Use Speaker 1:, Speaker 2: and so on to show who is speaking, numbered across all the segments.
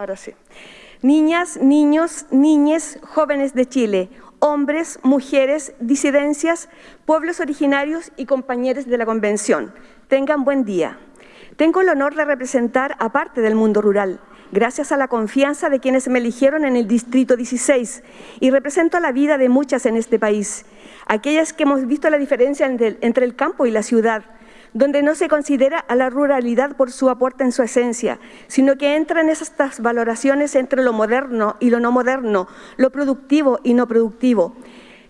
Speaker 1: Ahora sí. Niñas, niños, niñes, jóvenes de Chile, hombres, mujeres, disidencias, pueblos originarios y compañeros de la Convención. Tengan buen día. Tengo el honor de representar a parte del mundo rural, gracias a la confianza de quienes me eligieron en el Distrito 16 y represento la vida de muchas en este país, aquellas que hemos visto la diferencia entre el campo y la ciudad, donde no se considera a la ruralidad por su aporte en su esencia, sino que entran estas valoraciones entre lo moderno y lo no moderno, lo productivo y no productivo.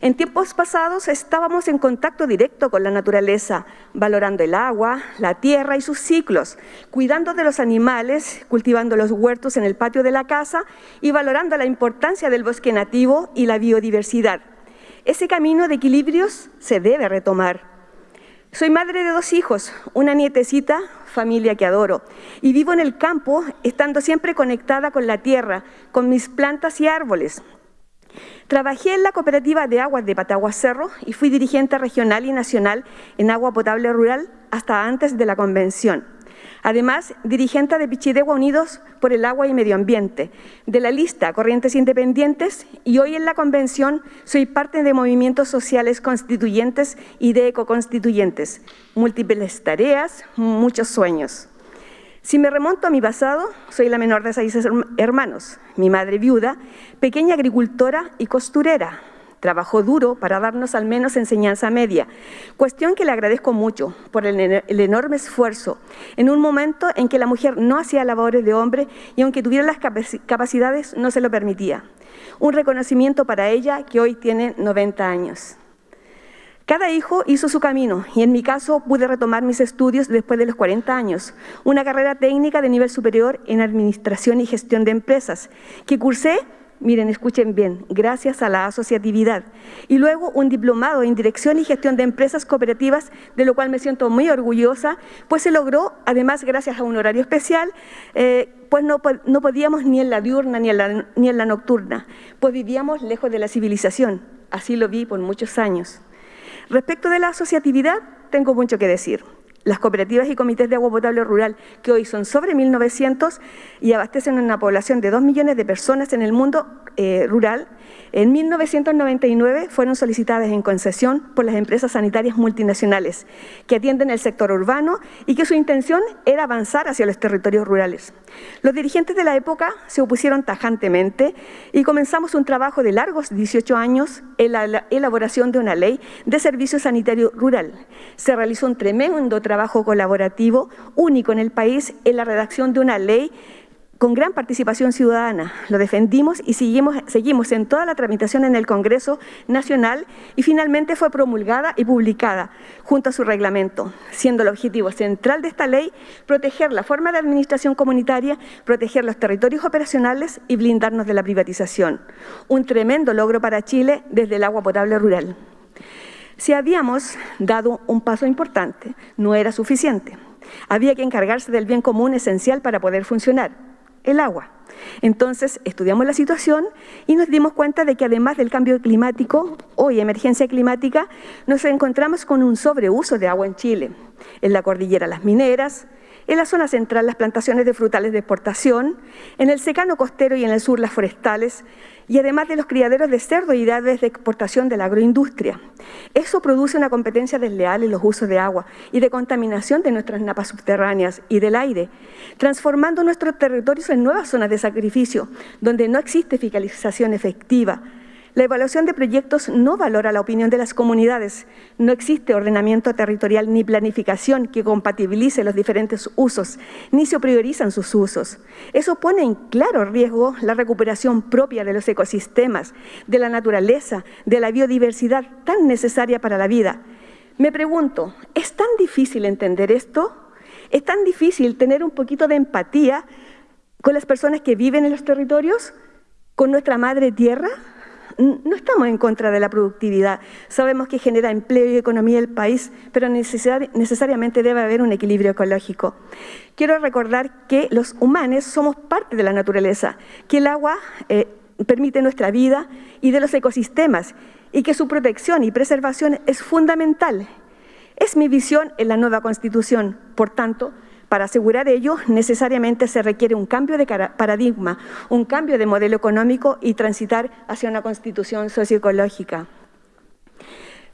Speaker 1: En tiempos pasados estábamos en contacto directo con la naturaleza, valorando el agua, la tierra y sus ciclos, cuidando de los animales, cultivando los huertos en el patio de la casa y valorando la importancia del bosque nativo y la biodiversidad. Ese camino de equilibrios se debe retomar. Soy madre de dos hijos, una nietecita, familia que adoro, y vivo en el campo estando siempre conectada con la tierra, con mis plantas y árboles. Trabajé en la cooperativa de aguas de Patagua Cerro y fui dirigente regional y nacional en agua potable rural hasta antes de la convención. Además, dirigente de Pichidegua Unidos por el Agua y Medio Ambiente, de la lista Corrientes Independientes y hoy en la convención soy parte de movimientos sociales constituyentes y de ecoconstituyentes. Múltiples tareas, muchos sueños. Si me remonto a mi pasado, soy la menor de seis hermanos, mi madre viuda, pequeña agricultora y costurera, Trabajó duro para darnos al menos enseñanza media, cuestión que le agradezco mucho por el, enorme esfuerzo en un momento en que la mujer no hacía labores de hombre y aunque tuviera las capacidades no se lo permitía. Un reconocimiento para ella que hoy tiene 90 años. Cada hijo hizo su camino y en mi caso pude retomar mis estudios después de los 40 años, una carrera técnica de nivel superior en Administración y Gestión de Empresas, que cursé miren, escuchen bien, gracias a la asociatividad. Y luego un diplomado en Dirección y Gestión de Empresas Cooperativas, de lo cual me siento muy orgullosa, pues se logró, además gracias a un horario especial, eh, pues no, no, podíamos ni en la diurna ni en la, ni en la nocturna, pues vivíamos lejos de la civilización, así lo vi por muchos años. Respecto de la asociatividad, tengo mucho que decir. Las cooperativas y comités de agua potable rural, que hoy son sobre 1.900 y abastecen a una población de 2 millones de personas en el mundo eh, rural, en 1999 fueron solicitadas en concesión por las empresas sanitarias multinacionales que atienden el sector urbano y que su intención era avanzar hacia los territorios rurales. Los dirigentes de la época se opusieron tajantemente y comenzamos un trabajo de largos 18 años en la elaboración de una ley de servicio sanitario rural. Se realizó un tremendo trabajo colaborativo único en el país en la redacción de una ley con gran participación ciudadana. Lo defendimos y seguimos, en toda la tramitación en el Congreso Nacional y finalmente fue promulgada y publicada junto a su reglamento, siendo el objetivo central de esta ley proteger la forma de administración comunitaria, proteger los territorios operacionales y blindarnos de la privatización. Un tremendo logro para Chile desde el agua potable rural. Si habíamos dado un paso importante, no era suficiente. Había que encargarse del bien común esencial para poder funcionar el agua. Entonces estudiamos la situación y nos dimos cuenta de que además del cambio climático, hoy emergencia climática, nos encontramos con un sobreuso de agua en Chile, en la cordillera las mineras, en la zona central las plantaciones de frutales de exportación, en el secano costero y en el sur las forestales, y además de los criaderos de cerdo y aves de exportación de la agroindustria. Eso produce una competencia desleal en los usos de agua y de contaminación de nuestras napas subterráneas y del aire, transformando nuestros territorios en nuevas zonas de sacrificio, donde no existe fiscalización efectiva, la evaluación de proyectos no valora la opinión de las comunidades. No existe ordenamiento territorial ni planificación que compatibilice los diferentes usos, ni se priorizan sus usos. Eso pone en claro riesgo la recuperación propia de los ecosistemas, de la naturaleza, de la biodiversidad tan necesaria para la vida. Me pregunto, ¿es tan difícil entender esto? ¿Es tan difícil tener un poquito de empatía con las personas que viven en los territorios? ¿Con nuestra madre tierra? No estamos en contra de la productividad, sabemos que genera empleo y economía el país, pero necesariamente debe haber un equilibrio ecológico. Quiero recordar que los humanos somos parte de la naturaleza, que el agua eh, permite nuestra vida y de los ecosistemas, y que su protección y preservación es fundamental. Es mi visión en la nueva Constitución, por tanto, Para asegurar ello, necesariamente se requiere un cambio de paradigma, un cambio de modelo económico y transitar hacia una constitución socioecológica.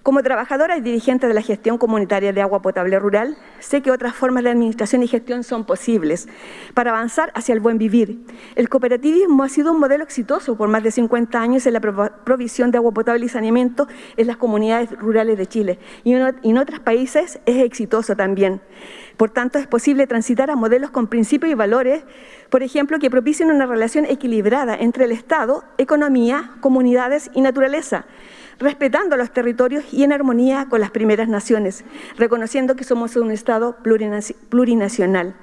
Speaker 1: Como trabajadora y dirigente de la gestión comunitaria de agua potable rural, sé que otras formas de administración y gestión son posibles para avanzar hacia el buen vivir. El cooperativismo ha sido un modelo exitoso por más de 50 años en la provisión de agua potable y saneamiento en las comunidades rurales de Chile y en otros países es exitoso también. Por tanto, es posible transitar a modelos con principios y valores, por ejemplo, que propicien una relación equilibrada entre el Estado, economía, comunidades y naturaleza, respetando los territorios y en armonía con las primeras naciones, reconociendo que somos un Estado plurinacional.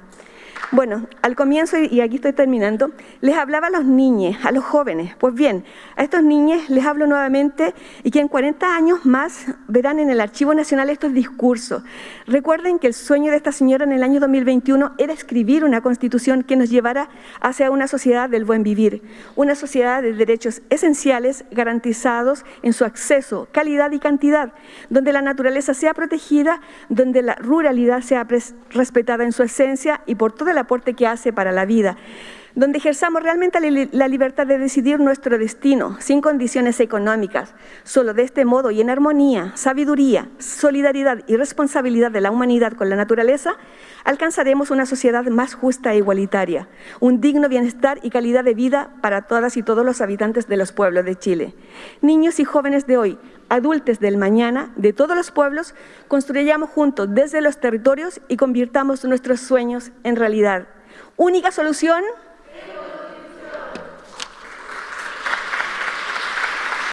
Speaker 1: Bueno, al comienzo, y aquí estoy terminando, les hablaba a los niños, a los jóvenes. Pues bien, a estos niños les hablo nuevamente y que en 40 años más verán en el Archivo Nacional estos discursos. Recuerden que el sueño de esta señora en el año 2021 era escribir una constitución que nos llevara hacia una sociedad del buen vivir, una sociedad de derechos esenciales garantizados en su acceso, calidad y cantidad, donde la naturaleza sea protegida, donde la ruralidad sea respetada en su esencia y por toda el aporte que hace para la vida, donde ejerzamos realmente la libertad de decidir nuestro destino, sin condiciones económicas. Solo de este modo y en armonía, sabiduría, solidaridad y responsabilidad de la humanidad con la naturaleza, alcanzaremos una sociedad más justa e igualitaria, un digno bienestar y calidad de vida para todas y todos los habitantes de los pueblos de Chile. Niños y jóvenes de hoy, adultos del mañana, de todos los pueblos, construyamos juntos desde los territorios y convirtamos nuestros sueños en realidad. Única solución,